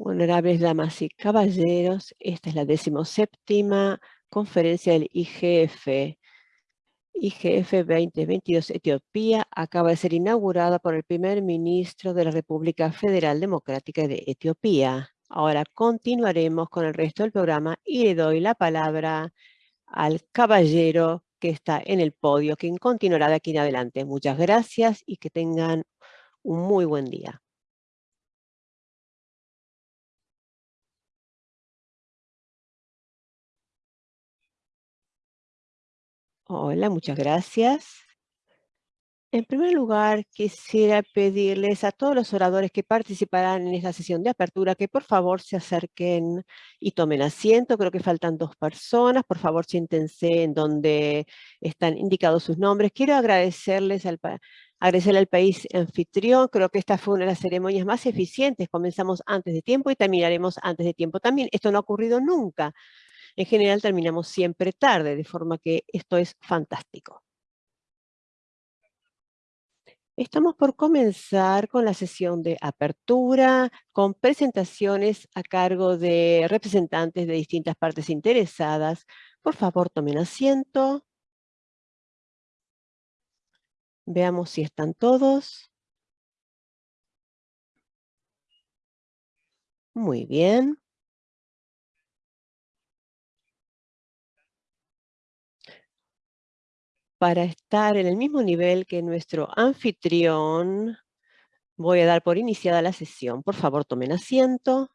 Honorables damas y caballeros, esta es la decimoséptima conferencia del IGF. IGF 2022 Etiopía acaba de ser inaugurada por el primer ministro de la República Federal Democrática de Etiopía. Ahora continuaremos con el resto del programa y le doy la palabra al caballero que está en el podio, quien continuará de aquí en adelante. Muchas gracias y que tengan un muy buen día. Hola, muchas gracias. En primer lugar, quisiera pedirles a todos los oradores que participarán en esta sesión de apertura que por favor se acerquen y tomen asiento. Creo que faltan dos personas. Por favor, siéntense en donde están indicados sus nombres. Quiero agradecerles al, agradecerle al país anfitrión. Creo que esta fue una de las ceremonias más eficientes. Comenzamos antes de tiempo y terminaremos antes de tiempo también. Esto no ha ocurrido nunca. En general terminamos siempre tarde, de forma que esto es fantástico. Estamos por comenzar con la sesión de apertura, con presentaciones a cargo de representantes de distintas partes interesadas. Por favor, tomen asiento. Veamos si están todos. Muy bien. Para estar en el mismo nivel que nuestro anfitrión, voy a dar por iniciada la sesión. Por favor, tomen asiento.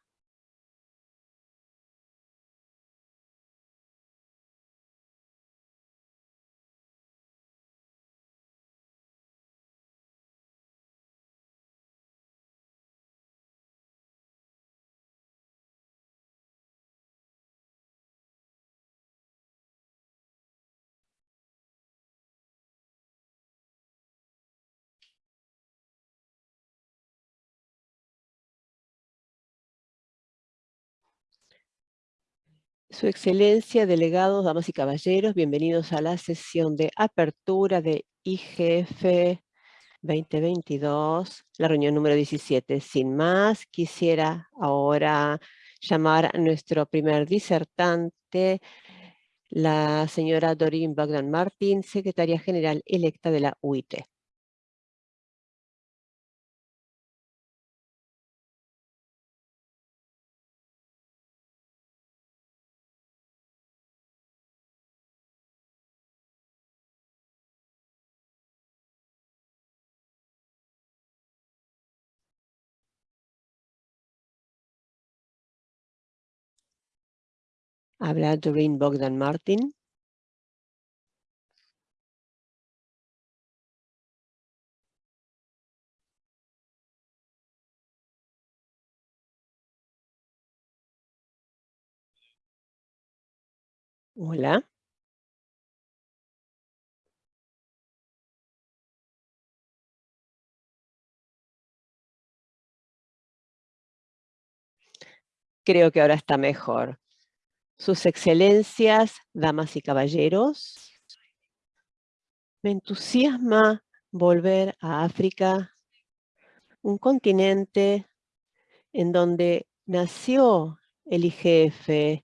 Su Excelencia, delegados, damas y caballeros, bienvenidos a la sesión de apertura de IGF 2022, la reunión número 17. Sin más, quisiera ahora llamar a nuestro primer disertante, la señora Doreen Bogdan Martin, secretaria general electa de la UIT. Habla Doreen Bogdan Martin. Hola. Creo que ahora está mejor. Sus excelencias, damas y caballeros, me entusiasma volver a África, un continente en donde nació el IGF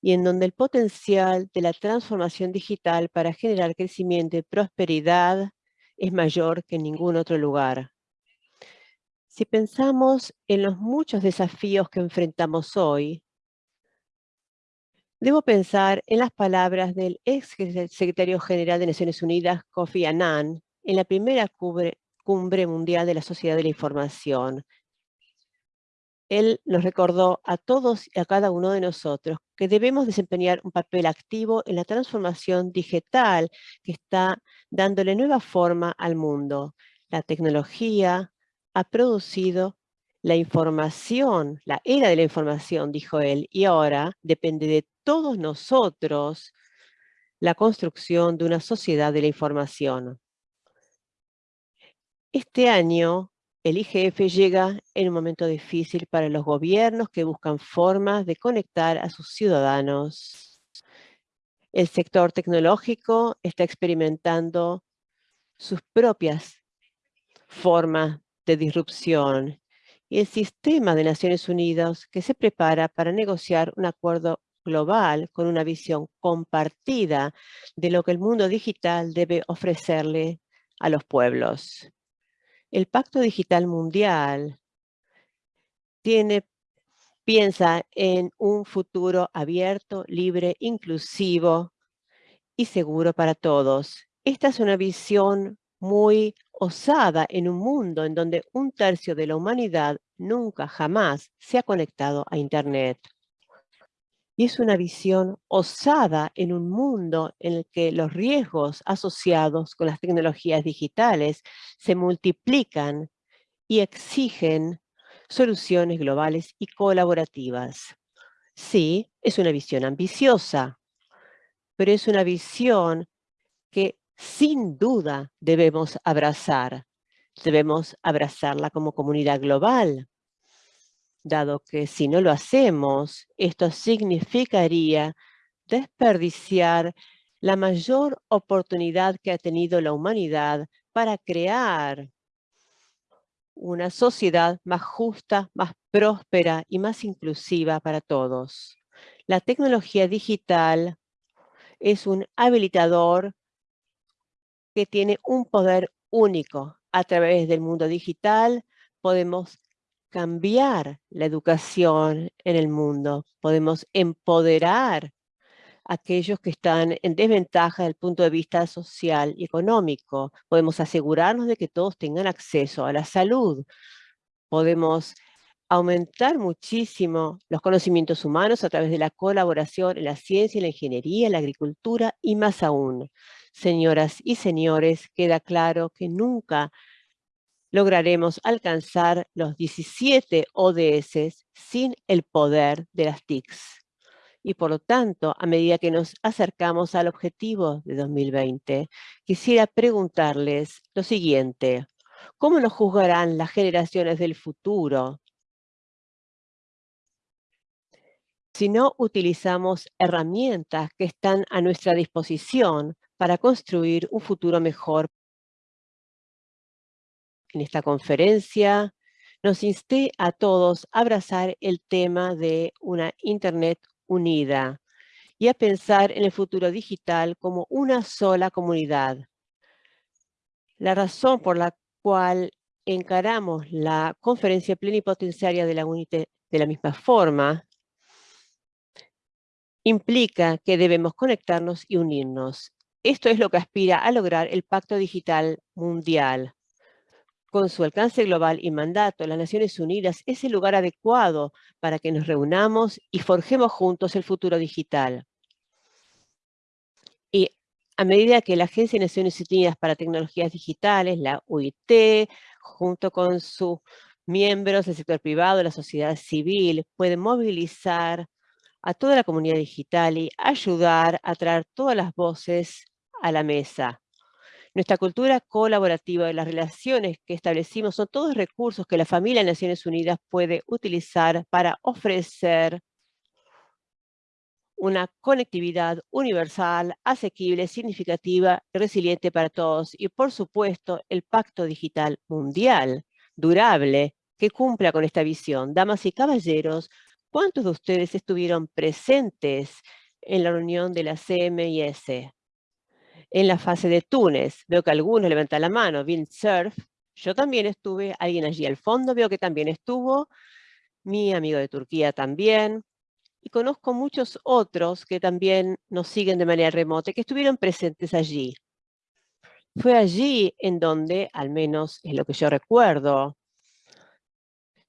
y en donde el potencial de la transformación digital para generar crecimiento y prosperidad es mayor que en ningún otro lugar. Si pensamos en los muchos desafíos que enfrentamos hoy, Debo pensar en las palabras del ex secretario general de Naciones Unidas, Kofi Annan, en la primera cumbre, mundial de la Sociedad de la Información. Él nos recordó a todos y a cada uno de nosotros que debemos desempeñar un papel activo en la transformación digital que está dándole nueva forma al mundo. La tecnología ha producido la información, la era de la información, dijo él, y ahora depende de todos nosotros la construcción de una sociedad de la información. Este año, el IGF llega en un momento difícil para los gobiernos que buscan formas de conectar a sus ciudadanos. El sector tecnológico está experimentando sus propias formas de disrupción y el sistema de Naciones Unidas que se prepara para negociar un acuerdo global con una visión compartida de lo que el mundo digital debe ofrecerle a los pueblos. El Pacto Digital Mundial tiene, piensa en un futuro abierto, libre, inclusivo y seguro para todos. Esta es una visión muy osada en un mundo en donde un tercio de la humanidad nunca jamás se ha conectado a Internet. Y es una visión osada en un mundo en el que los riesgos asociados con las tecnologías digitales se multiplican y exigen soluciones globales y colaborativas. Sí, es una visión ambiciosa, pero es una visión que sin duda debemos abrazar. Debemos abrazarla como comunidad global, dado que si no lo hacemos, esto significaría desperdiciar la mayor oportunidad que ha tenido la humanidad para crear una sociedad más justa, más próspera y más inclusiva para todos. La tecnología digital es un habilitador que tiene un poder único. A través del mundo digital podemos cambiar la educación en el mundo, podemos empoderar a aquellos que están en desventaja desde el punto de vista social y económico. Podemos asegurarnos de que todos tengan acceso a la salud. Podemos aumentar muchísimo los conocimientos humanos a través de la colaboración en la ciencia, la ingeniería, la agricultura y más aún. Señoras y señores, queda claro que nunca lograremos alcanzar los 17 ODS sin el poder de las TICs. Y por lo tanto, a medida que nos acercamos al objetivo de 2020, quisiera preguntarles lo siguiente. ¿Cómo nos juzgarán las generaciones del futuro si no utilizamos herramientas que están a nuestra disposición para construir un futuro mejor en esta conferencia nos insté a todos a abrazar el tema de una Internet unida y a pensar en el futuro digital como una sola comunidad. La razón por la cual encaramos la conferencia plenipotenciaria de la de la misma forma implica que debemos conectarnos y unirnos. Esto es lo que aspira a lograr el Pacto Digital Mundial con su alcance global y mandato, las Naciones Unidas es el lugar adecuado para que nos reunamos y forjemos juntos el futuro digital. Y a medida que la Agencia de Naciones Unidas para Tecnologías Digitales, la UIT, junto con sus miembros del sector privado, la sociedad civil, puede movilizar a toda la comunidad digital y ayudar a traer todas las voces a la mesa. Nuestra cultura colaborativa las relaciones que establecimos son todos recursos que la familia de Naciones Unidas puede utilizar para ofrecer una conectividad universal, asequible, significativa resiliente para todos. Y por supuesto, el Pacto Digital Mundial, durable, que cumpla con esta visión. Damas y caballeros, ¿cuántos de ustedes estuvieron presentes en la reunión de la CMIS? En la fase de Túnez. Veo que algunos levantan la mano, Surf. Yo también estuve, alguien allí al fondo veo que también estuvo, mi amigo de Turquía también, y conozco muchos otros que también nos siguen de manera remota, que estuvieron presentes allí. Fue allí en donde, al menos es lo que yo recuerdo,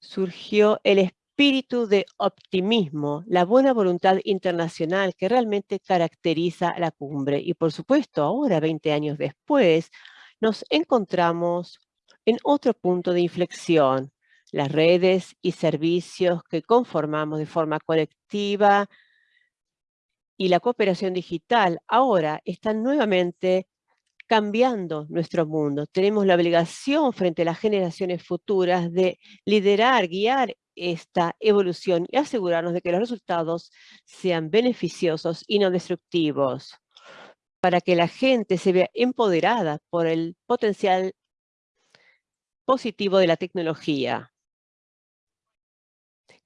surgió el espíritu de optimismo, la buena voluntad internacional que realmente caracteriza la cumbre. Y por supuesto, ahora, 20 años después, nos encontramos en otro punto de inflexión. Las redes y servicios que conformamos de forma colectiva y la cooperación digital ahora están nuevamente cambiando nuestro mundo. Tenemos la obligación frente a las generaciones futuras de liderar, guiar esta evolución y asegurarnos de que los resultados sean beneficiosos y no destructivos, para que la gente se vea empoderada por el potencial positivo de la tecnología.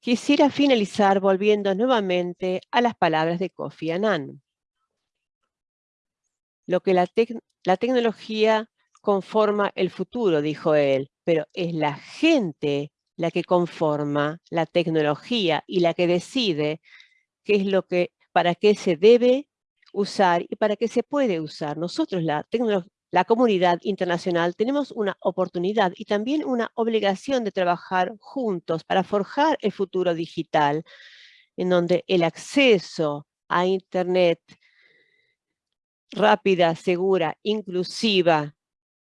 Quisiera finalizar volviendo nuevamente a las palabras de Kofi Annan. Lo que la, la tecnología conforma el futuro, dijo él, pero es la gente la que conforma la tecnología y la que decide qué es lo que, para qué se debe usar y para qué se puede usar. Nosotros, la, la comunidad internacional, tenemos una oportunidad y también una obligación de trabajar juntos para forjar el futuro digital, en donde el acceso a Internet rápida, segura, inclusiva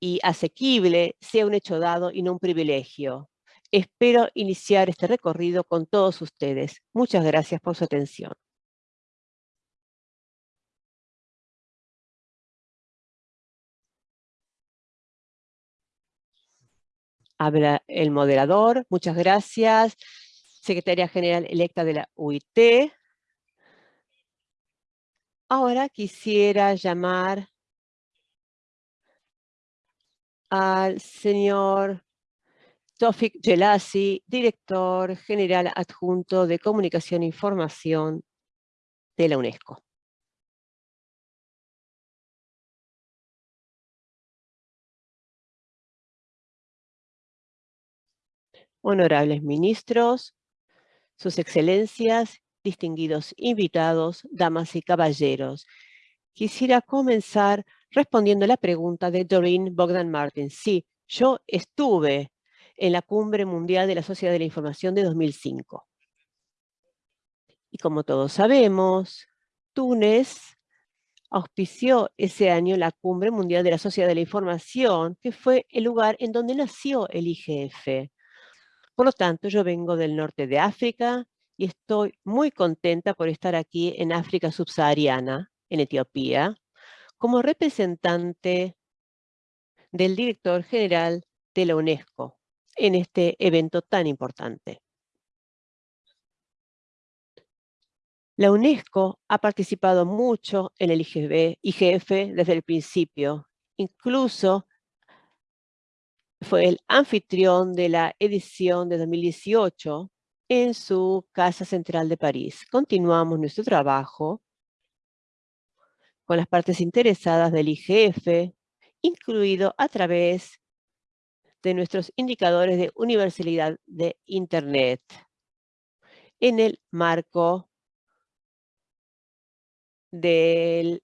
y asequible sea un hecho dado y no un privilegio. Espero iniciar este recorrido con todos ustedes. Muchas gracias por su atención. Habla el moderador. Muchas gracias. Secretaria General electa de la UIT. Ahora quisiera llamar al señor Tofik Gelasi, director general adjunto de Comunicación e Información de la UNESCO. Honorables ministros, sus excelencias, distinguidos invitados, damas y caballeros. Quisiera comenzar respondiendo la pregunta de Doreen Bogdan Martin. Sí, yo estuve en la Cumbre Mundial de la Sociedad de la Información de 2005. Y como todos sabemos, Túnez auspició ese año la Cumbre Mundial de la Sociedad de la Información, que fue el lugar en donde nació el IGF. Por lo tanto, yo vengo del norte de África y estoy muy contenta por estar aquí en África subsahariana, en Etiopía, como representante del director general de la UNESCO en este evento tan importante. La UNESCO ha participado mucho en el IGF desde el principio, incluso fue el anfitrión de la edición de 2018 en su Casa Central de París. Continuamos nuestro trabajo con las partes interesadas del IGF, incluido a través de nuestros indicadores de universalidad de Internet en el marco del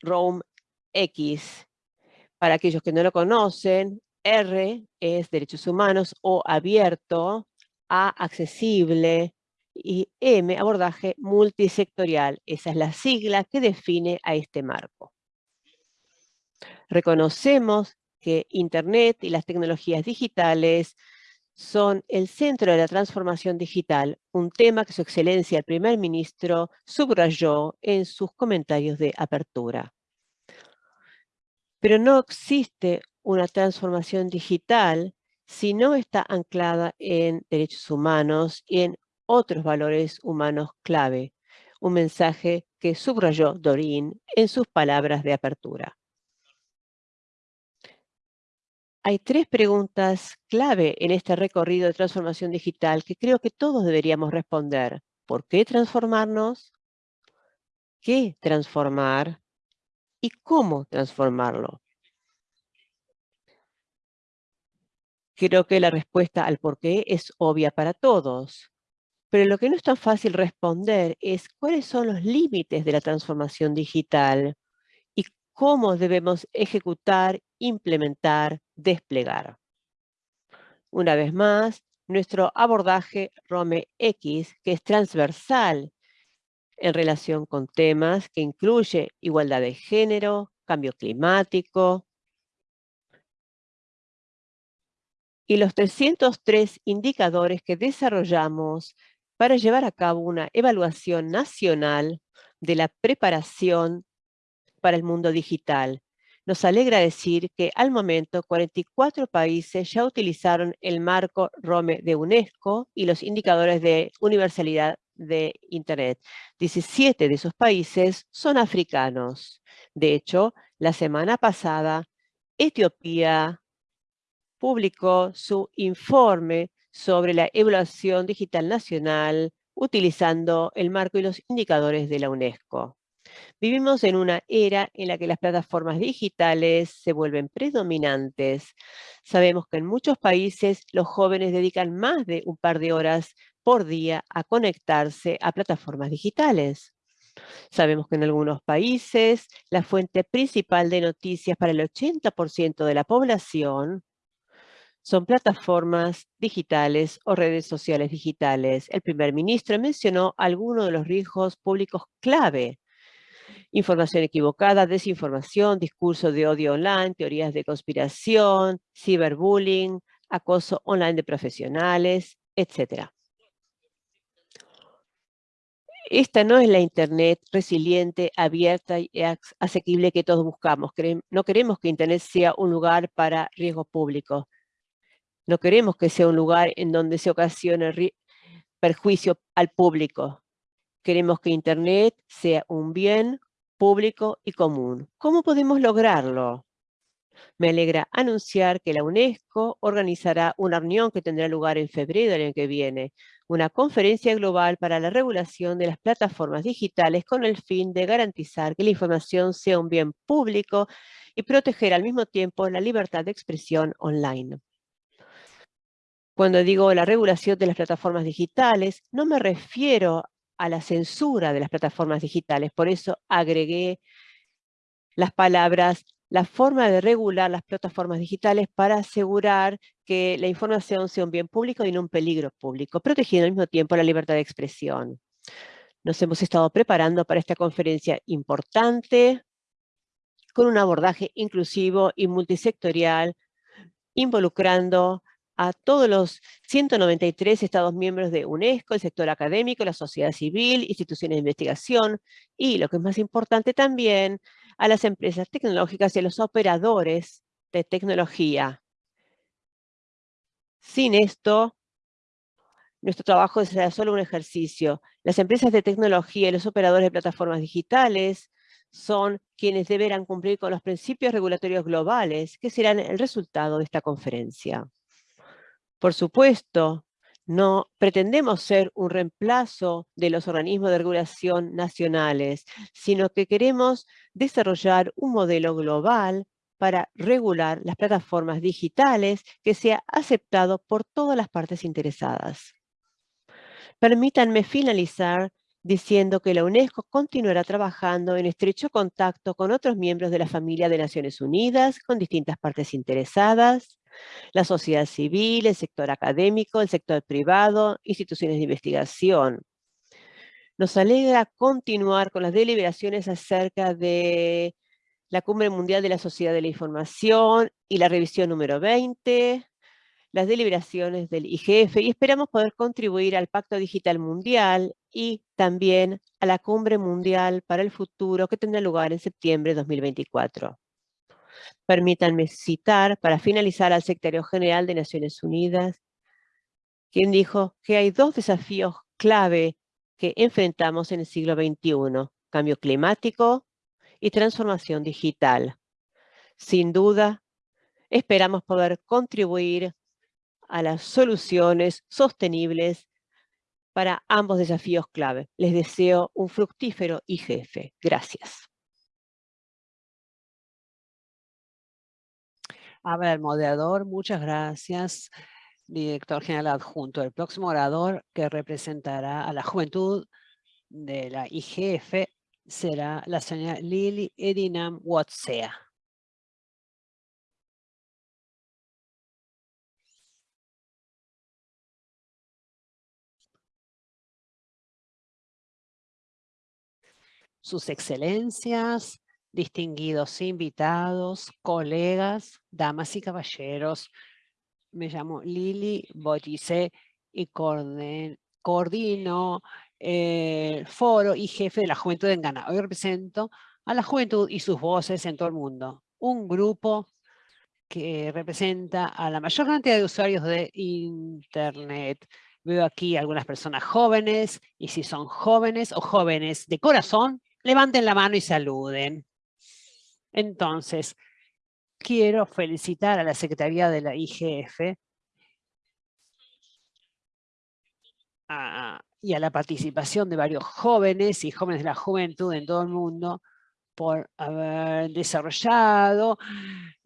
ROAM X. Para aquellos que no lo conocen, R es derechos humanos, O abierto, A accesible y M abordaje multisectorial. Esa es la sigla que define a este marco. Reconocemos que Internet y las tecnologías digitales son el centro de la transformación digital, un tema que su excelencia el primer ministro subrayó en sus comentarios de apertura. Pero no existe una transformación digital si no está anclada en derechos humanos y en otros valores humanos clave, un mensaje que subrayó Dorin en sus palabras de apertura. Hay tres preguntas clave en este recorrido de transformación digital que creo que todos deberíamos responder. ¿Por qué transformarnos? ¿Qué transformar? ¿Y cómo transformarlo? Creo que la respuesta al por qué es obvia para todos. Pero lo que no es tan fácil responder es cuáles son los límites de la transformación digital y cómo debemos ejecutar, implementar, desplegar. Una vez más, nuestro abordaje ROME X, que es transversal en relación con temas que incluye igualdad de género, cambio climático, y los 303 indicadores que desarrollamos para llevar a cabo una evaluación nacional de la preparación para el mundo digital, nos alegra decir que al momento 44 países ya utilizaron el marco ROME de UNESCO y los indicadores de universalidad de Internet. 17 de esos países son africanos. De hecho, la semana pasada, Etiopía publicó su informe sobre la evaluación digital nacional utilizando el marco y los indicadores de la UNESCO. Vivimos en una era en la que las plataformas digitales se vuelven predominantes. Sabemos que en muchos países los jóvenes dedican más de un par de horas por día a conectarse a plataformas digitales. Sabemos que en algunos países la fuente principal de noticias para el 80% de la población son plataformas digitales o redes sociales digitales. El primer ministro mencionó algunos de los riesgos públicos clave. Información equivocada, desinformación, discurso de odio online, teorías de conspiración, ciberbullying, acoso online de profesionales, etc. Esta no es la Internet resiliente, abierta y asequible que todos buscamos. No queremos que Internet sea un lugar para riesgo público. No queremos que sea un lugar en donde se ocasione perjuicio al público. Queremos que Internet sea un bien público y común. ¿Cómo podemos lograrlo? Me alegra anunciar que la UNESCO organizará una reunión que tendrá lugar en febrero del año que viene, una conferencia global para la regulación de las plataformas digitales con el fin de garantizar que la información sea un bien público y proteger al mismo tiempo la libertad de expresión online. Cuando digo la regulación de las plataformas digitales, no me refiero a la censura de las plataformas digitales, por eso agregué las palabras la forma de regular las plataformas digitales para asegurar que la información sea un bien público y no un peligro público, protegiendo al mismo tiempo la libertad de expresión. Nos hemos estado preparando para esta conferencia importante con un abordaje inclusivo y multisectorial, involucrando a todos los 193 Estados miembros de UNESCO, el sector académico, la sociedad civil, instituciones de investigación y, lo que es más importante también, a las empresas tecnológicas y a los operadores de tecnología. Sin esto, nuestro trabajo será solo un ejercicio. Las empresas de tecnología y los operadores de plataformas digitales son quienes deberán cumplir con los principios regulatorios globales que serán el resultado de esta conferencia. Por supuesto, no pretendemos ser un reemplazo de los organismos de regulación nacionales, sino que queremos desarrollar un modelo global para regular las plataformas digitales que sea aceptado por todas las partes interesadas. Permítanme finalizar diciendo que la UNESCO continuará trabajando en estrecho contacto con otros miembros de la familia de Naciones Unidas, con distintas partes interesadas, la sociedad civil, el sector académico, el sector privado, instituciones de investigación. Nos alegra continuar con las deliberaciones acerca de la Cumbre Mundial de la Sociedad de la Información y la revisión número 20, las deliberaciones del IGF y esperamos poder contribuir al Pacto Digital Mundial y también a la Cumbre Mundial para el Futuro que tendrá lugar en septiembre de 2024. Permítanme citar, para finalizar, al secretario general de Naciones Unidas, quien dijo que hay dos desafíos clave que enfrentamos en el siglo XXI, cambio climático y transformación digital. Sin duda, esperamos poder contribuir a las soluciones sostenibles para ambos desafíos clave. Les deseo un fructífero IGF. Gracias. A ver, moderador, muchas gracias. Director General Adjunto. El próximo orador que representará a la juventud de la IGF será la señora Lili Edinam Watsea. Sus excelencias, distinguidos invitados, colegas, damas y caballeros. Me llamo Lili Botice y coordino el foro y jefe de la Juventud en Ghana. Hoy represento a la juventud y sus voces en todo el mundo. Un grupo que representa a la mayor cantidad de usuarios de Internet. Veo aquí algunas personas jóvenes, y si son jóvenes o jóvenes de corazón, levanten la mano y saluden. Entonces, quiero felicitar a la Secretaría de la IGF y a la participación de varios jóvenes y jóvenes de la juventud en todo el mundo por haber desarrollado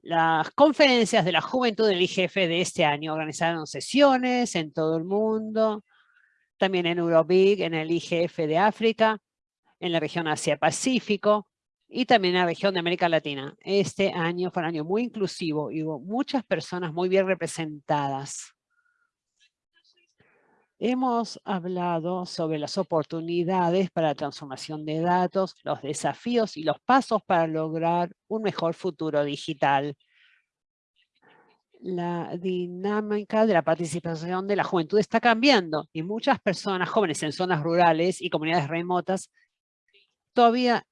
las conferencias de la juventud del IGF de este año. Organizaron sesiones en todo el mundo, también en Eurobig, en el IGF de África, en la región Asia-Pacífico y también en la región de América Latina. Este año fue un año muy inclusivo y hubo muchas personas muy bien representadas. Hemos hablado sobre las oportunidades para la transformación de datos, los desafíos y los pasos para lograr un mejor futuro digital. La dinámica de la participación de la juventud está cambiando y muchas personas jóvenes en zonas rurales y comunidades remotas todavía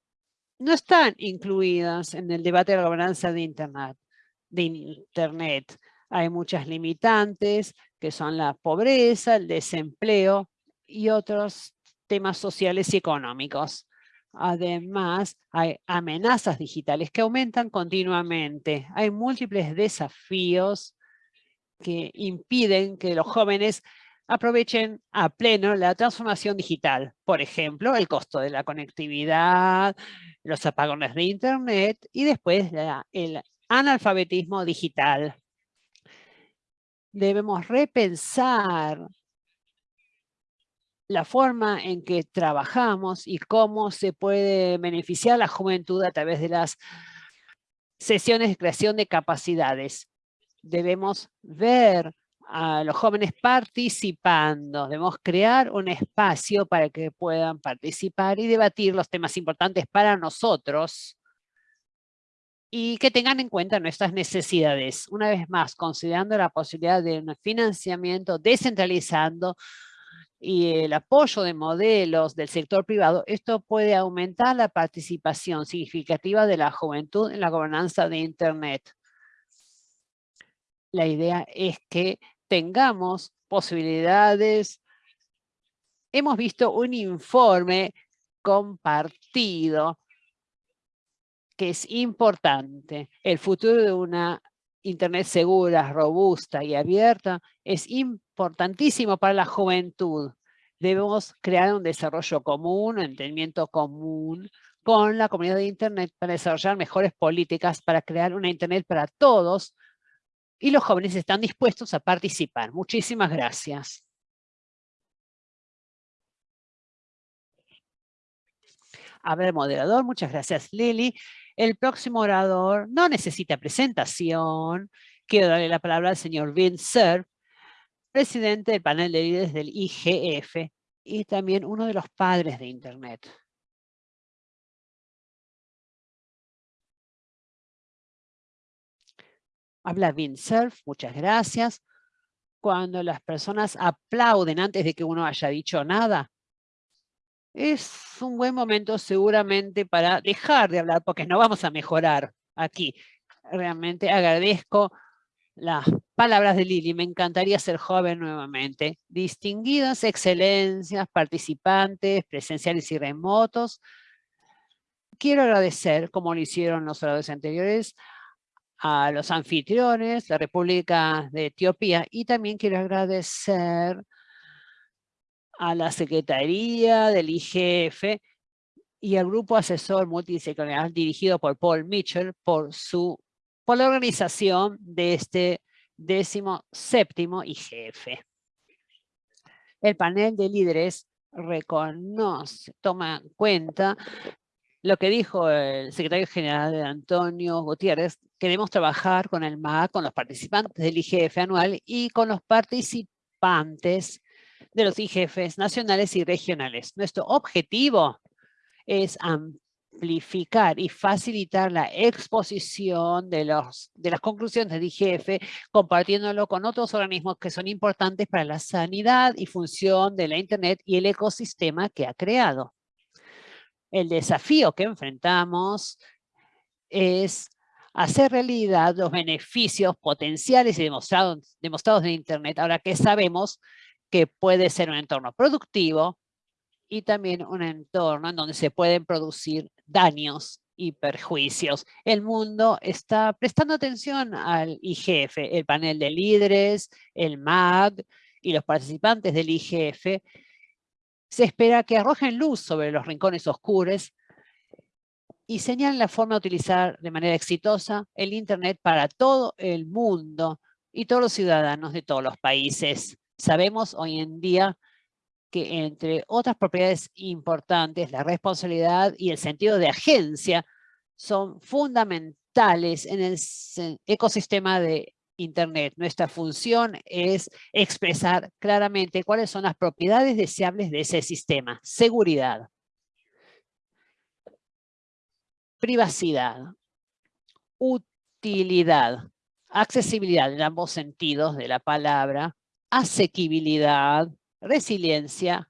no están incluidas en el debate de la gobernanza de Internet. De Internet. Hay muchas limitantes que son la pobreza, el desempleo y otros temas sociales y económicos. Además, hay amenazas digitales que aumentan continuamente. Hay múltiples desafíos que impiden que los jóvenes aprovechen a pleno la transformación digital. Por ejemplo, el costo de la conectividad, los apagones de Internet y después el analfabetismo digital debemos repensar la forma en que trabajamos y cómo se puede beneficiar la juventud a través de las sesiones de creación de capacidades. Debemos ver a los jóvenes participando, debemos crear un espacio para que puedan participar y debatir los temas importantes para nosotros y que tengan en cuenta nuestras necesidades. Una vez más, considerando la posibilidad de un financiamiento descentralizando y el apoyo de modelos del sector privado, esto puede aumentar la participación significativa de la juventud en la gobernanza de Internet. La idea es que tengamos posibilidades. Hemos visto un informe compartido que es importante. El futuro de una Internet segura, robusta y abierta es importantísimo para la juventud. Debemos crear un desarrollo común, un entendimiento común con la comunidad de Internet para desarrollar mejores políticas, para crear una Internet para todos y los jóvenes están dispuestos a participar. Muchísimas gracias. A ver, moderador, muchas gracias Lili. El próximo orador no necesita presentación. Quiero darle la palabra al señor Vince presidente del panel de líderes del IGF y también uno de los padres de Internet. Habla Vince muchas gracias. Cuando las personas aplauden antes de que uno haya dicho nada, es un buen momento seguramente para dejar de hablar, porque no vamos a mejorar aquí. Realmente agradezco las palabras de Lili. Me encantaría ser joven nuevamente. Distinguidas excelencias, participantes, presenciales y remotos. Quiero agradecer, como lo hicieron los oradores anteriores, a los anfitriones, la República de Etiopía, y también quiero agradecer a la Secretaría del IGF y al Grupo Asesor Multidisciplinar dirigido por Paul Mitchell por, su, por la organización de este décimo séptimo IGF. El panel de líderes reconoce, toma en cuenta lo que dijo el secretario general Antonio Gutiérrez, queremos trabajar con el MAC, con los participantes del IGF anual y con los participantes de los IGFs nacionales y regionales. Nuestro objetivo es amplificar y facilitar la exposición de, de las conclusiones del IGF, compartiéndolo con otros organismos que son importantes para la sanidad y función de la Internet y el ecosistema que ha creado. El desafío que enfrentamos es hacer realidad los beneficios potenciales y demostrados, demostrados de Internet, ahora que sabemos que puede ser un entorno productivo y también un entorno en donde se pueden producir daños y perjuicios. El mundo está prestando atención al IGF, el panel de líderes, el MAG y los participantes del IGF se espera que arrojen luz sobre los rincones oscuros y señalen la forma de utilizar de manera exitosa el Internet para todo el mundo y todos los ciudadanos de todos los países. Sabemos hoy en día que entre otras propiedades importantes, la responsabilidad y el sentido de agencia son fundamentales en el ecosistema de Internet. Nuestra función es expresar claramente cuáles son las propiedades deseables de ese sistema. Seguridad, privacidad, utilidad, accesibilidad en ambos sentidos de la palabra, asequibilidad, resiliencia,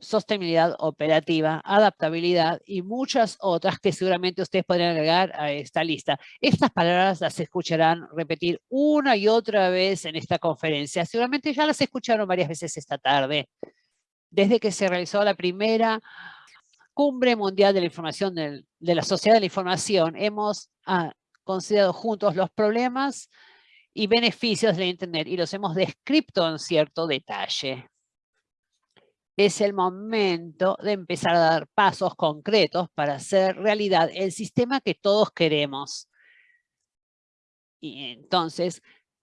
sostenibilidad operativa, adaptabilidad y muchas otras que seguramente ustedes podrían agregar a esta lista. Estas palabras las escucharán repetir una y otra vez en esta conferencia. Seguramente ya las escucharon varias veces esta tarde. Desde que se realizó la primera Cumbre Mundial de la Información de la Sociedad de la Información, hemos ah, considerado juntos los problemas y beneficios de Internet y los hemos descrito en cierto detalle es el momento de empezar a dar pasos concretos para hacer realidad el sistema que todos queremos. Y entonces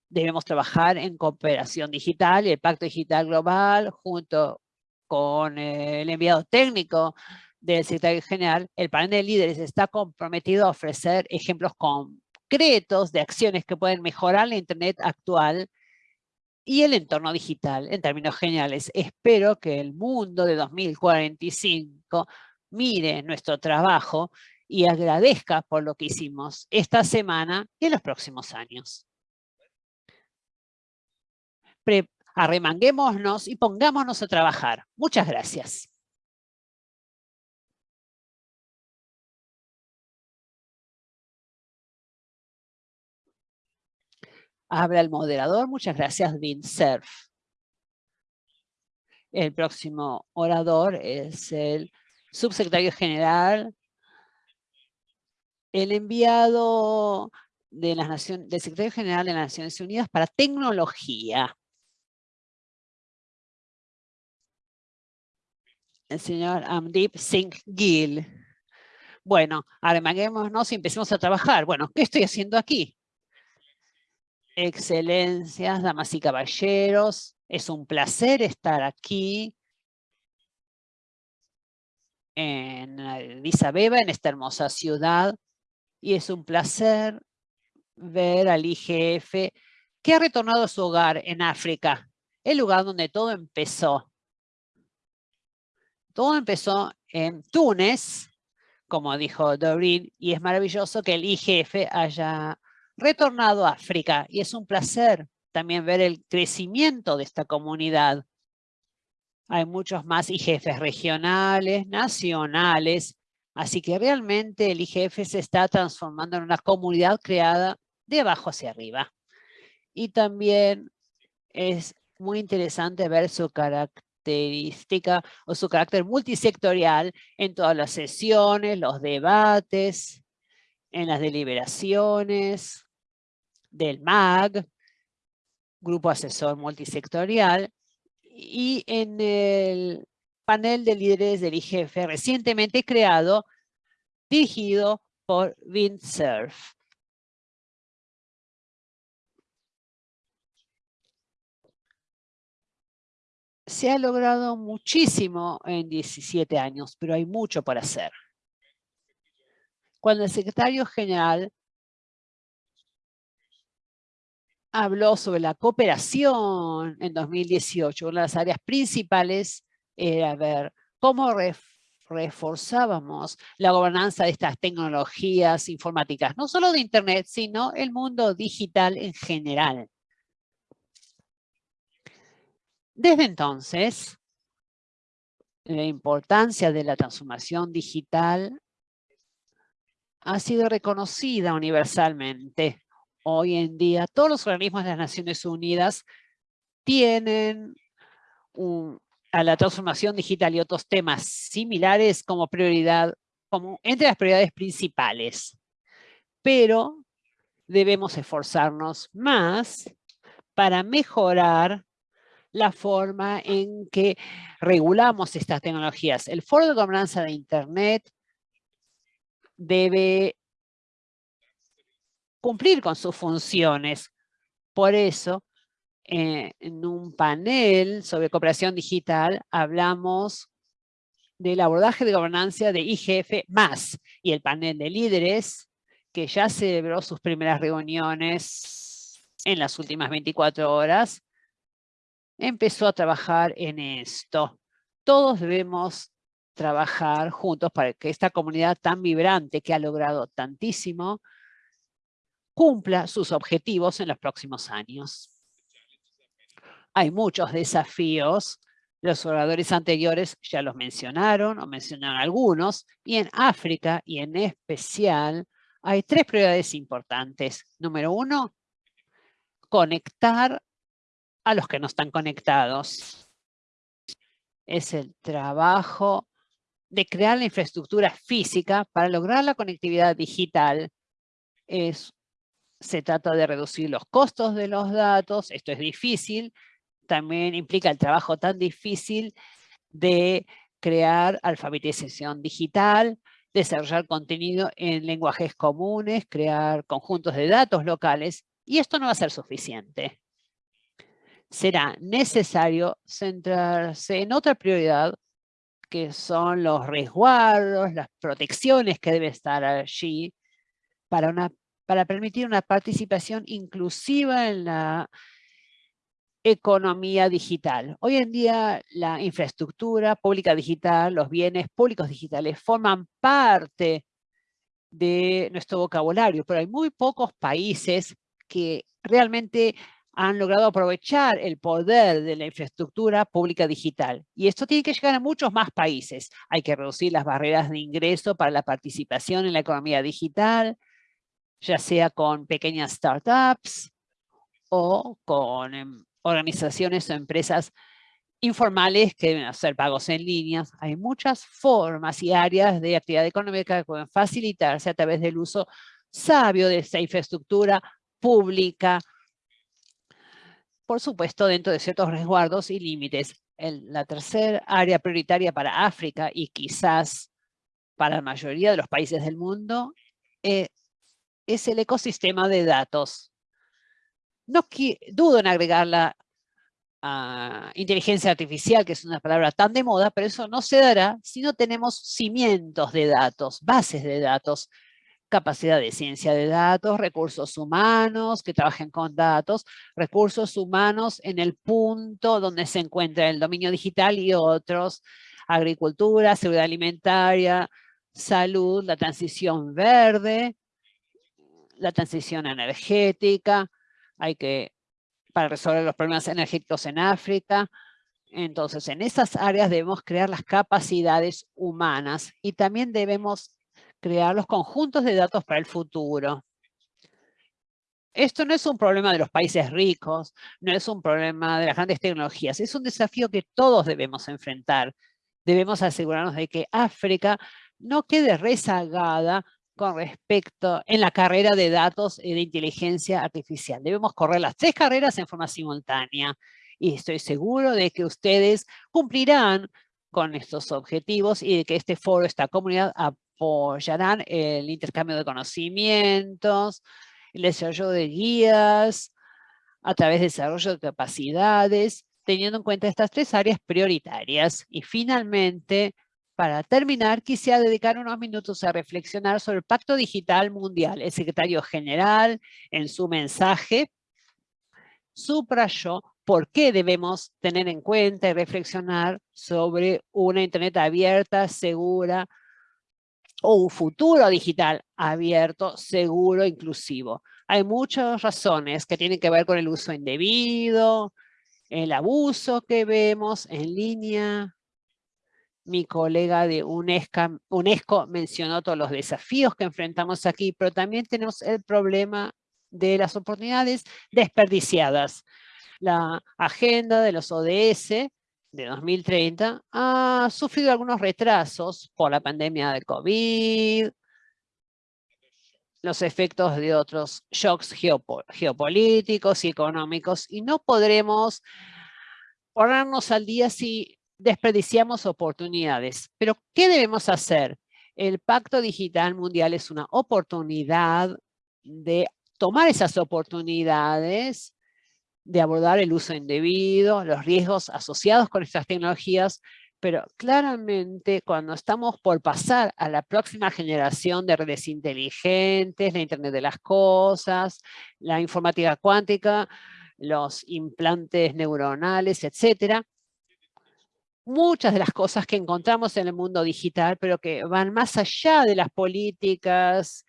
debemos trabajar en cooperación digital y el Pacto Digital Global junto con el enviado técnico del secretario general, el panel de líderes está comprometido a ofrecer ejemplos concretos de acciones que pueden mejorar la Internet actual y el entorno digital en términos generales. Espero que el mundo de 2045 mire nuestro trabajo y agradezca por lo que hicimos esta semana y en los próximos años. arremanguémonos y pongámonos a trabajar. Muchas gracias. Habla el moderador. Muchas gracias, Vincerf. El próximo orador es el subsecretario general, el enviado de las Naciones, del secretario general de las Naciones Unidas para tecnología. El señor Amdip Singh Gill. Bueno, arremanguémonos y empecemos a trabajar. Bueno, ¿qué estoy haciendo aquí? Excelencias, damas y caballeros, es un placer estar aquí en Addis en esta hermosa ciudad, y es un placer ver al IGF que ha retornado a su hogar en África, el lugar donde todo empezó. Todo empezó en Túnez, como dijo Doreen, y es maravilloso que el IGF haya retornado a África y es un placer también ver el crecimiento de esta comunidad. Hay muchos más IGFs regionales, nacionales, así que realmente el IGF se está transformando en una comunidad creada de abajo hacia arriba. Y también es muy interesante ver su característica o su carácter multisectorial en todas las sesiones, los debates, en las deliberaciones, del MAG, Grupo Asesor Multisectorial, y en el panel de líderes del IGF recientemente creado, dirigido por Windsurf. Se ha logrado muchísimo en 17 años, pero hay mucho por hacer. Cuando el secretario general habló sobre la cooperación en 2018. Una de las áreas principales era ver cómo reforzábamos la gobernanza de estas tecnologías informáticas, no solo de Internet, sino el mundo digital en general. Desde entonces, la importancia de la transformación digital ha sido reconocida universalmente hoy en día todos los organismos de las Naciones Unidas tienen a la transformación digital y otros temas similares como prioridad, como entre las prioridades principales. Pero debemos esforzarnos más para mejorar la forma en que regulamos estas tecnologías. El Foro de Gobernanza de Internet debe cumplir con sus funciones. Por eso, eh, en un panel sobre cooperación digital, hablamos del abordaje de gobernanza de IGF y el panel de líderes que ya celebró sus primeras reuniones en las últimas 24 horas, empezó a trabajar en esto. Todos debemos trabajar juntos para que esta comunidad tan vibrante que ha logrado tantísimo cumpla sus objetivos en los próximos años. Hay muchos desafíos los oradores anteriores ya los mencionaron o mencionaron algunos, y en África y en especial hay tres prioridades importantes. Número uno, conectar a los que no están conectados. Es el trabajo de crear la infraestructura física para lograr la conectividad digital. Es, se trata de reducir los costos de los datos, esto es difícil, también implica el trabajo tan difícil de crear alfabetización digital, desarrollar contenido en lenguajes comunes, crear conjuntos de datos locales, y esto no va a ser suficiente. Será necesario centrarse en otra prioridad, que son los resguardos, las protecciones que deben estar allí para, una, para permitir una participación inclusiva en la economía digital. Hoy en día la infraestructura pública digital, los bienes públicos digitales forman parte de nuestro vocabulario, pero hay muy pocos países que realmente han logrado aprovechar el poder de la infraestructura pública digital. Y esto tiene que llegar a muchos más países. Hay que reducir las barreras de ingreso para la participación en la economía digital, ya sea con pequeñas startups o con em, organizaciones o empresas informales que deben hacer pagos en líneas. Hay muchas formas y áreas de actividad económica que pueden facilitarse a través del uso sabio de esta infraestructura pública, por supuesto dentro de ciertos resguardos y límites. la tercera área prioritaria para África y quizás para la mayoría de los países del mundo eh, es el ecosistema de datos. No dudo en agregar la inteligencia artificial, que es una palabra tan de moda, pero eso no se dará si no tenemos cimientos de datos, bases de datos, capacidad de ciencia de datos, recursos humanos que trabajen con datos, recursos humanos en el punto donde se encuentra el dominio digital y otros, agricultura, seguridad alimentaria, salud, la transición verde, la transición energética, hay que, para resolver los problemas energéticos en África. Entonces, en esas áreas debemos crear las capacidades humanas y también debemos crear los conjuntos de datos para el futuro. Esto no es un problema de los países ricos, no es un problema de las grandes tecnologías, es un desafío que todos debemos enfrentar. Debemos asegurarnos de que África no quede rezagada con respecto en la carrera de datos y de inteligencia artificial. Debemos correr las tres carreras en forma simultánea y estoy seguro de que ustedes cumplirán con estos objetivos y de que este foro, esta comunidad apoyarán el intercambio de conocimientos, el desarrollo de guías, a través del desarrollo de capacidades, teniendo en cuenta estas tres áreas prioritarias. Y finalmente, para terminar, quisiera dedicar unos minutos a reflexionar sobre el Pacto Digital Mundial. El secretario general, en su mensaje, subrayó por qué debemos tener en cuenta y reflexionar sobre una Internet abierta, segura, o un futuro digital abierto, seguro, inclusivo. Hay muchas razones que tienen que ver con el uso indebido, el abuso que vemos en línea, mi colega de UNESCO, UNESCO mencionó todos los desafíos que enfrentamos aquí, pero también tenemos el problema de las oportunidades desperdiciadas. La agenda de los ODS de 2030 ha sufrido algunos retrasos por la pandemia de COVID, los efectos de otros shocks geopolíticos y económicos, y no podremos ponernos al día si desperdiciamos oportunidades. Pero, ¿qué debemos hacer? El Pacto Digital Mundial es una oportunidad de tomar esas oportunidades de abordar el uso indebido, los riesgos asociados con estas tecnologías, pero claramente cuando estamos por pasar a la próxima generación de redes inteligentes, la Internet de las cosas, la informática cuántica, los implantes neuronales, etcétera, muchas de las cosas que encontramos en el mundo digital, pero que van más allá de las políticas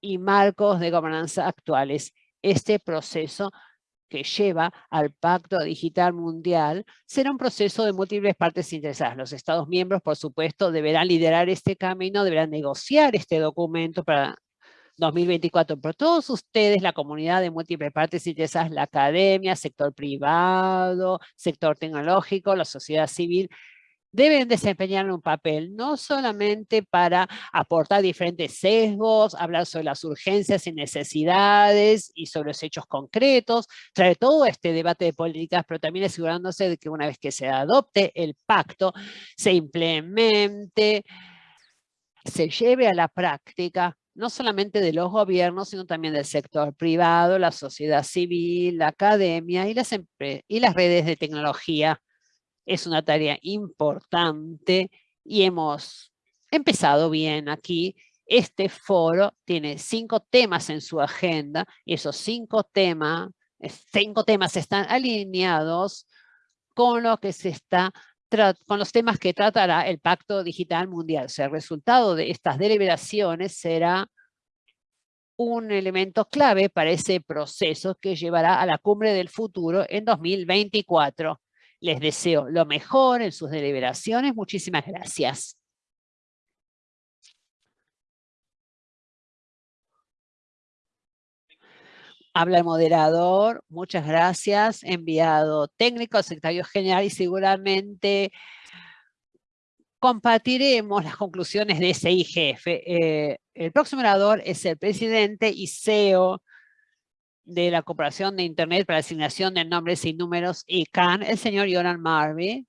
y marcos de gobernanza actuales. Este proceso que lleva al Pacto Digital Mundial será un proceso de múltiples partes interesadas. Los Estados miembros, por supuesto, deberán liderar este camino, deberán negociar este documento para 2024. Pero todos ustedes, la comunidad de múltiples partes interesadas, la academia, sector privado, sector tecnológico, la sociedad civil, deben desempeñar un papel no solamente para aportar diferentes sesgos, hablar sobre las urgencias y necesidades y sobre los hechos concretos, traer todo este debate de políticas, pero también asegurándose de que una vez que se adopte el pacto, se implemente, se lleve a la práctica no solamente de los gobiernos, sino también del sector privado, la sociedad civil, la academia y las, y las redes de tecnología es una tarea importante y hemos empezado bien aquí. Este foro tiene cinco temas en su agenda y esos cinco temas, cinco temas están alineados con lo que se está con los temas que tratará el Pacto Digital Mundial. O sea, el resultado de estas deliberaciones será un elemento clave para ese proceso que llevará a la cumbre del futuro en 2024. Les deseo lo mejor en sus deliberaciones. Muchísimas gracias. Habla el moderador, muchas gracias, enviado técnico, secretario general y seguramente compartiremos las conclusiones de ese IGF. Eh, el próximo orador es el presidente y CEO de la Corporación de Internet para la Asignación de Nombres y Números, ICANN, el señor Yonan Marby.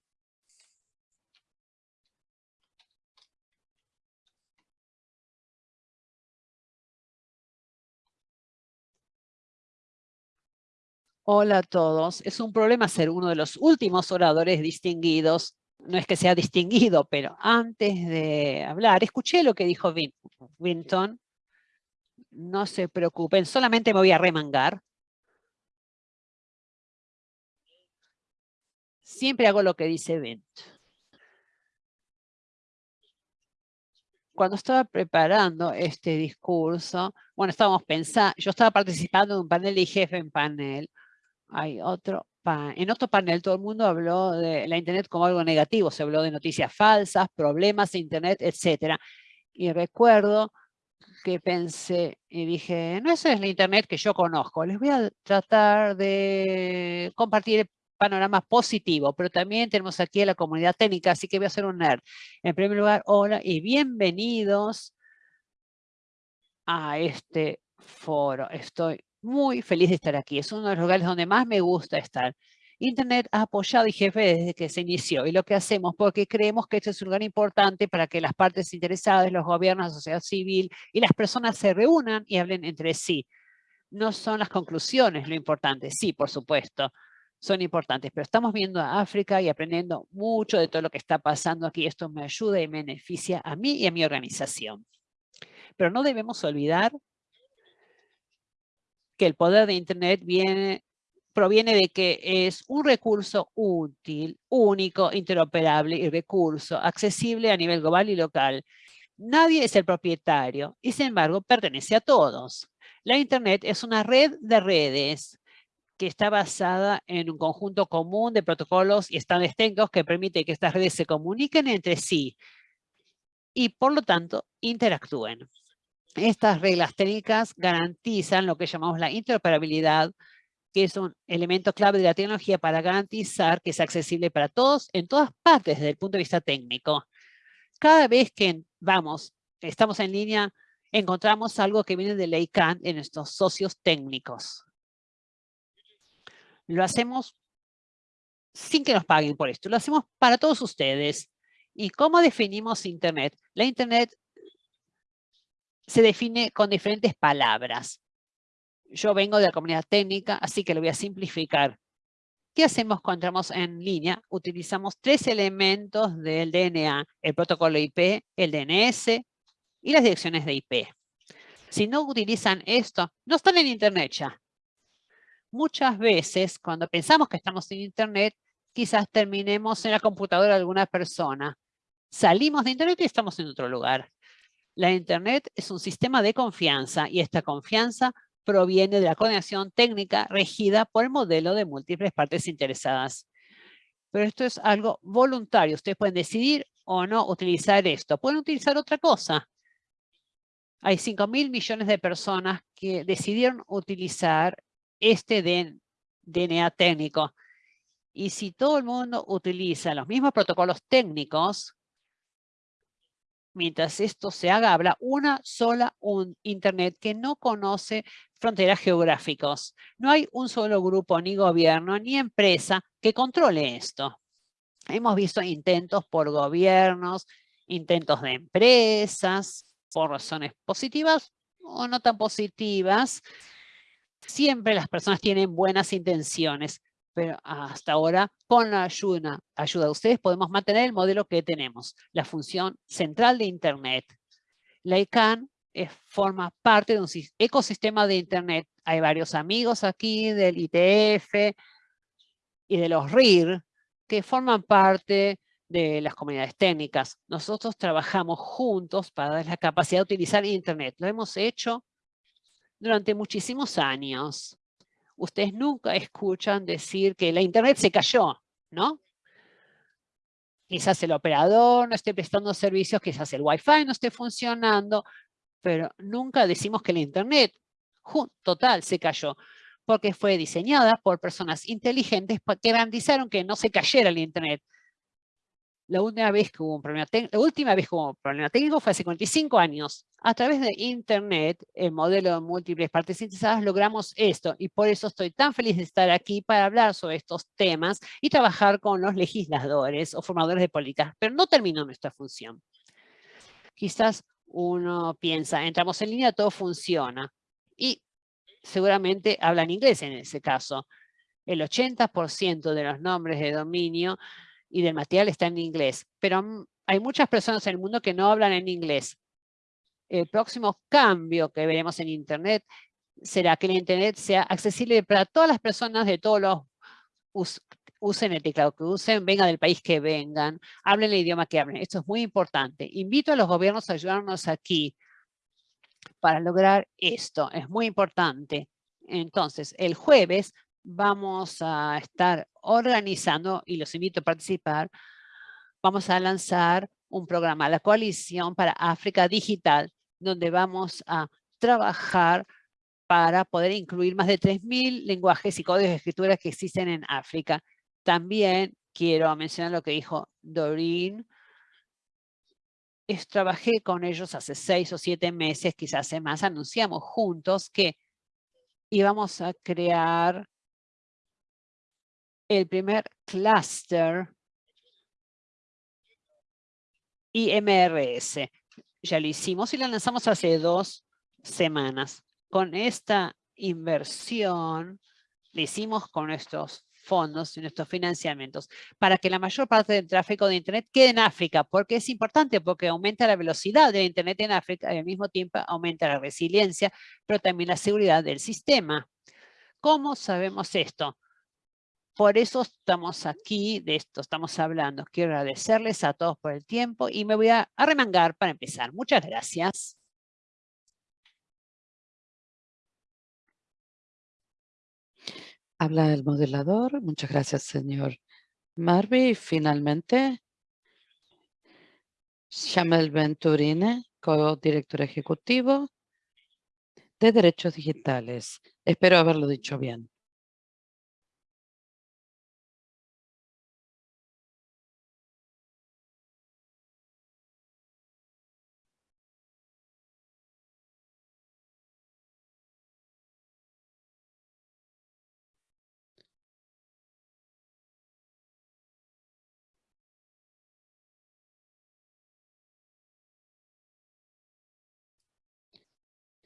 Hola a todos. Es un problema ser uno de los últimos oradores distinguidos. No es que sea distinguido, pero antes de hablar, escuché lo que dijo Winton no se preocupen, solamente me voy a remangar. Siempre hago lo que dice Bent. Cuando estaba preparando este discurso, bueno, estábamos pensando, yo estaba participando en un panel y jefe en panel. Hay otro, en otro panel todo el mundo habló de la Internet como algo negativo, se habló de noticias falsas, problemas de Internet, etc. Y recuerdo que pensé y dije, no, esa es la internet que yo conozco. Les voy a tratar de compartir el panorama positivo, pero también tenemos aquí a la comunidad técnica, así que voy a hacer un nerd. En primer lugar, hola y bienvenidos a este foro. Estoy muy feliz de estar aquí. Es uno de los lugares donde más me gusta estar. Internet ha apoyado jefe desde que se inició y lo que hacemos porque creemos que este es un lugar importante para que las partes interesadas, los gobiernos, la sociedad civil y las personas se reúnan y hablen entre sí. No son las conclusiones lo importante, sí, por supuesto, son importantes, pero estamos viendo a África y aprendiendo mucho de todo lo que está pasando aquí. Esto me ayuda y me beneficia a mí y a mi organización. Pero no debemos olvidar que el poder de Internet viene proviene de que es un recurso útil, único, interoperable y recurso accesible a nivel global y local. Nadie es el propietario y sin embargo pertenece a todos. La Internet es una red de redes que está basada en un conjunto común de protocolos y estándares técnicos que permite que estas redes se comuniquen entre sí y por lo tanto interactúen. Estas reglas técnicas garantizan lo que llamamos la interoperabilidad que es un elemento clave de la tecnología para garantizar que es accesible para todos en todas partes desde el punto de vista técnico. Cada vez que vamos, estamos en línea, encontramos algo que viene de la ICANN en nuestros socios técnicos. Lo hacemos sin que nos paguen por esto. Lo hacemos para todos ustedes. ¿Y cómo definimos Internet? La Internet se define con diferentes palabras. Yo vengo de la comunidad técnica, así que lo voy a simplificar. ¿Qué hacemos cuando entramos en línea? Utilizamos tres elementos del DNA, el protocolo IP, el DNS y las direcciones de IP. Si no utilizan esto, no están en Internet ya. Muchas veces, cuando pensamos que estamos en Internet, quizás terminemos en la computadora de alguna persona. Salimos de Internet y estamos en otro lugar. La Internet es un sistema de confianza y esta confianza proviene de la coordinación técnica regida por el modelo de múltiples partes interesadas. Pero esto es algo voluntario. Ustedes pueden decidir o no utilizar esto. Pueden utilizar otra cosa. Hay 5 mil millones de personas que decidieron utilizar este DNA técnico. Y si todo el mundo utiliza los mismos protocolos técnicos, mientras esto se haga, habrá una sola un Internet que no conoce fronteras geográficos. No hay un solo grupo, ni gobierno, ni empresa que controle esto. Hemos visto intentos por gobiernos, intentos de empresas, por razones positivas o no tan positivas. Siempre las personas tienen buenas intenciones, pero hasta ahora, con la ayuda, de ustedes, podemos mantener el modelo que tenemos, la función central de Internet. La ICANN forma parte de un ecosistema de Internet. Hay varios amigos aquí del ITF y de los RIR que forman parte de las comunidades técnicas. Nosotros trabajamos juntos para dar la capacidad de utilizar Internet. Lo hemos hecho durante muchísimos años ustedes nunca escuchan decir que la internet se cayó, ¿no? Quizás el operador no esté prestando servicios, quizás el wifi no esté funcionando, pero nunca decimos que la internet total se cayó, porque fue diseñada por personas inteligentes que garantizaron que no se cayera la internet la última vez que hubo un problema la última vez que hubo un problema técnico fue hace 45 años. A través de Internet, el modelo de múltiples partes sintetizadas, logramos esto. Y por eso estoy tan feliz de estar aquí para hablar sobre estos temas y trabajar con los legisladores o formadores de políticas. Pero no terminó nuestra función. Quizás uno piensa, entramos en línea, todo funciona. Y seguramente hablan inglés en ese caso. El 80% de los nombres de dominio y del material está en inglés, pero hay muchas personas en el mundo que no hablan en inglés. El próximo cambio que veremos en Internet será que el Internet sea accesible para todas las personas de todos los usen el teclado que usen, vengan del país que vengan, hablen el idioma que hablen. Esto es muy importante. Invito a los gobiernos a ayudarnos aquí para lograr esto. Es muy importante. Entonces, el jueves vamos a estar organizando, y los invito a participar, vamos a lanzar un programa, la Coalición para África Digital, donde vamos a trabajar para poder incluir más de 3.000 lenguajes y códigos de escritura que existen en África. También quiero mencionar lo que dijo Doreen. Es, trabajé con ellos hace seis o siete meses, quizás hace más. Anunciamos juntos que íbamos a crear el primer clúster IMRS. Ya lo hicimos y lo lanzamos hace dos semanas. Con esta inversión, lo hicimos con nuestros fondos y nuestros financiamientos para que la mayor parte del tráfico de Internet quede en África, porque es importante, porque aumenta la velocidad de Internet en África y al mismo tiempo aumenta la resiliencia, pero también la seguridad del sistema. ¿Cómo sabemos esto? Por eso estamos aquí, de esto estamos hablando. Quiero agradecerles a todos por el tiempo y me voy a arremangar para empezar. Muchas gracias. Habla el modelador. Muchas gracias, señor Marby. finalmente, Shamel Venturine, co-director ejecutivo de Derechos Digitales. Espero haberlo dicho bien.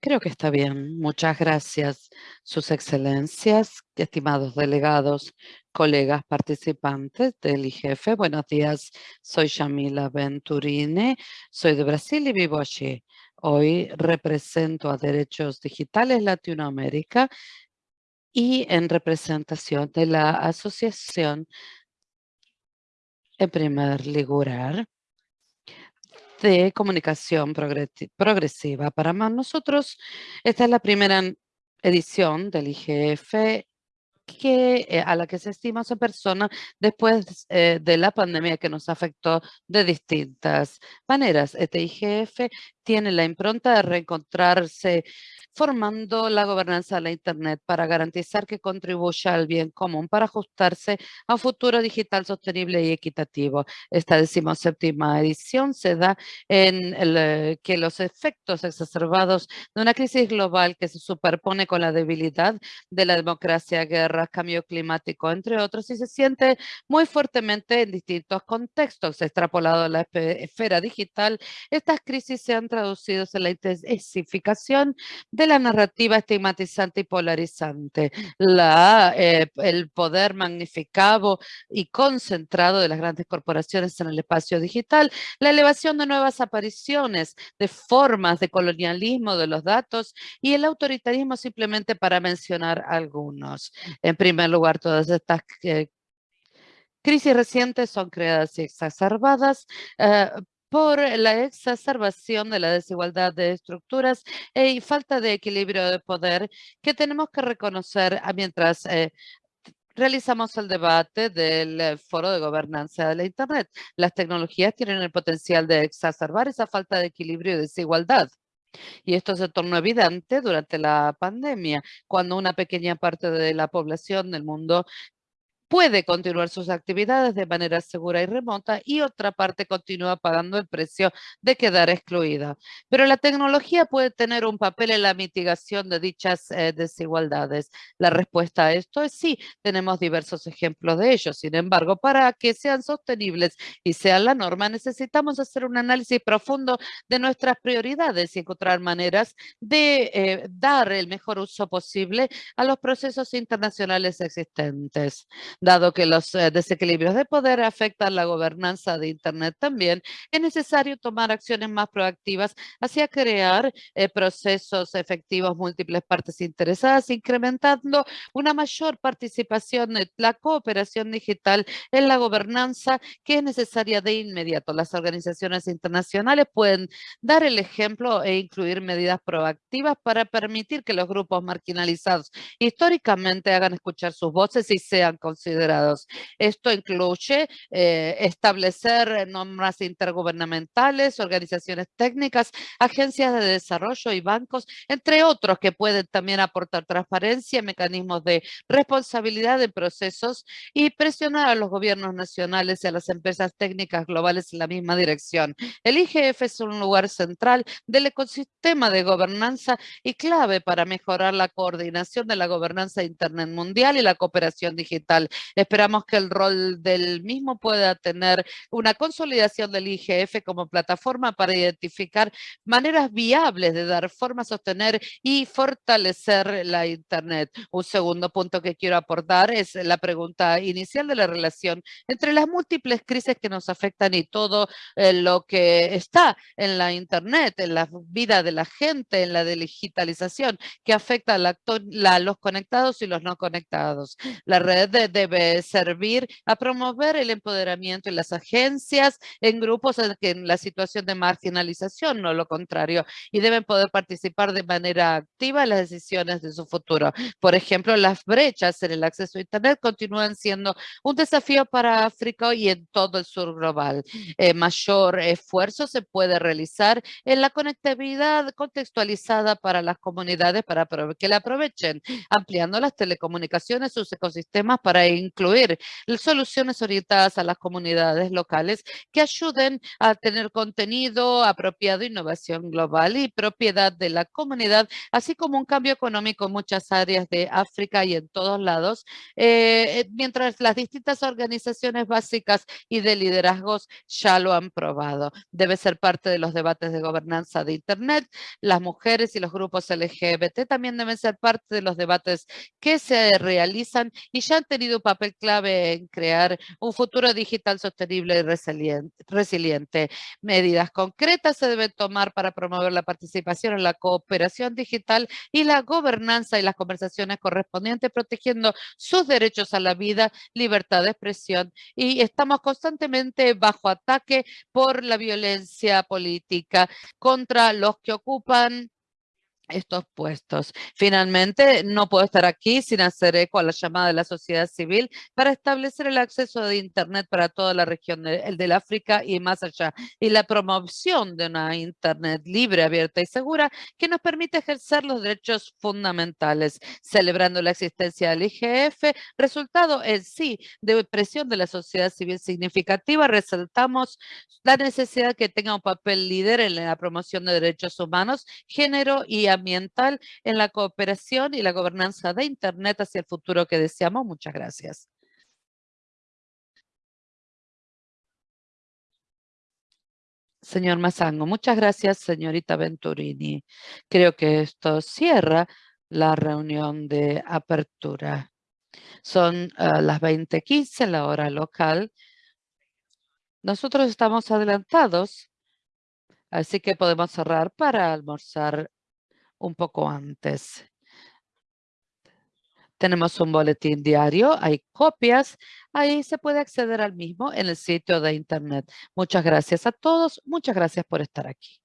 Creo que está bien. Muchas gracias, sus excelencias, estimados delegados, colegas participantes del IGF. Buenos días, soy Shamila Venturini, soy de Brasil y vivo allí. Hoy represento a Derechos Digitales Latinoamérica y en representación de la Asociación en primer lugar de comunicación progresiva. Para nosotros, esta es la primera edición del IGF que, eh, a la que se estima esa persona después eh, de la pandemia que nos afectó de distintas maneras. Este IGF tiene la impronta de reencontrarse formando la gobernanza de la Internet para garantizar que contribuya al bien común para ajustarse a un futuro digital sostenible y equitativo. Esta decimoséptima edición se da en el, eh, que los efectos exacerbados de una crisis global que se superpone con la debilidad de la democracia, guerra, cambio climático, entre otros, y se siente muy fuertemente en distintos contextos. Extrapolado a la esfera digital, estas crisis se han traducido en la intensificación de la narrativa estigmatizante y polarizante, la, eh, el poder magnificado y concentrado de las grandes corporaciones en el espacio digital, la elevación de nuevas apariciones de formas de colonialismo de los datos y el autoritarismo simplemente para mencionar algunos. En primer lugar, todas estas eh, crisis recientes son creadas y exacerbadas eh, por la exacerbación de la desigualdad de estructuras e, y falta de equilibrio de poder que tenemos que reconocer mientras eh, realizamos el debate del eh, Foro de Gobernanza de la Internet. Las tecnologías tienen el potencial de exacerbar esa falta de equilibrio y desigualdad. Y esto se tornó evidente durante la pandemia, cuando una pequeña parte de la población del mundo puede continuar sus actividades de manera segura y remota y otra parte continúa pagando el precio de quedar excluida. Pero la tecnología puede tener un papel en la mitigación de dichas eh, desigualdades. La respuesta a esto es sí, tenemos diversos ejemplos de ello. Sin embargo, para que sean sostenibles y sean la norma, necesitamos hacer un análisis profundo de nuestras prioridades y encontrar maneras de eh, dar el mejor uso posible a los procesos internacionales existentes. Dado que los eh, desequilibrios de poder afectan la gobernanza de Internet también, es necesario tomar acciones más proactivas hacia crear eh, procesos efectivos múltiples partes interesadas, incrementando una mayor participación de la cooperación digital en la gobernanza que es necesaria de inmediato. Las organizaciones internacionales pueden dar el ejemplo e incluir medidas proactivas para permitir que los grupos marginalizados históricamente hagan escuchar sus voces y sean considerados Esto incluye eh, establecer normas intergubernamentales, organizaciones técnicas, agencias de desarrollo y bancos, entre otros que pueden también aportar transparencia, mecanismos de responsabilidad de procesos y presionar a los gobiernos nacionales y a las empresas técnicas globales en la misma dirección. El IGF es un lugar central del ecosistema de gobernanza y clave para mejorar la coordinación de la gobernanza de Internet mundial y la cooperación digital. Esperamos que el rol del mismo pueda tener una consolidación del IGF como plataforma para identificar maneras viables de dar forma a sostener y fortalecer la Internet. Un segundo punto que quiero aportar es la pregunta inicial de la relación entre las múltiples crisis que nos afectan y todo eh, lo que está en la Internet, en la vida de la gente, en la digitalización, que afecta a, los conectados y los no conectados. La red de debe servir a promover el empoderamiento en las agencias, en grupos en, en la situación de marginalización, no lo contrario, y deben poder participar de manera activa en las decisiones de su futuro. Por ejemplo, las brechas en el acceso a Internet continúan siendo un desafío para África y en todo el sur global. Eh, mayor esfuerzo se puede realizar en la conectividad contextualizada para las comunidades para que la aprovechen, ampliando las telecomunicaciones, sus ecosistemas para incluir soluciones orientadas a las comunidades locales que ayuden a tener contenido apropiado, innovación global y propiedad de la comunidad, así como un cambio económico en muchas áreas de África y en todos lados, eh, eh, mientras las distintas organizaciones básicas y de liderazgos ya lo han probado. Debe ser parte de los debates de gobernanza de Internet. Las mujeres y los grupos LGBT también deben ser parte de los debates que se realizan y ya han tenido papel clave en crear un futuro digital sostenible y resiliente. Medidas concretas se deben tomar para promover la participación en la cooperación digital y la gobernanza y las conversaciones correspondientes, protegiendo sus derechos a la vida, libertad de expresión y estamos constantemente bajo ataque por la violencia política contra los que ocupan estos puestos. Finalmente, no puedo estar aquí sin hacer eco a la llamada de la sociedad civil para establecer el acceso de Internet para toda la región del de África y más allá, y la promoción de una Internet libre, abierta y segura que nos permite ejercer los derechos fundamentales, celebrando la existencia del IGF, resultado en sí de presión de la sociedad civil significativa, resaltamos la necesidad que tenga un papel líder en la promoción de derechos humanos, género y ambiental en la cooperación y la gobernanza de Internet hacia el futuro que deseamos. Muchas gracias. Señor Mazango, muchas gracias, señorita Venturini. Creo que esto cierra la reunión de apertura. Son ah, las 20.15, la hora local. Nosotros estamos adelantados, así que podemos cerrar para almorzar un poco antes. Tenemos un boletín diario, hay copias, ahí se puede acceder al mismo en el sitio de internet. Muchas gracias a todos, muchas gracias por estar aquí.